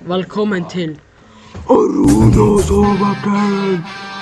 Velkommen til Aronas overkveld!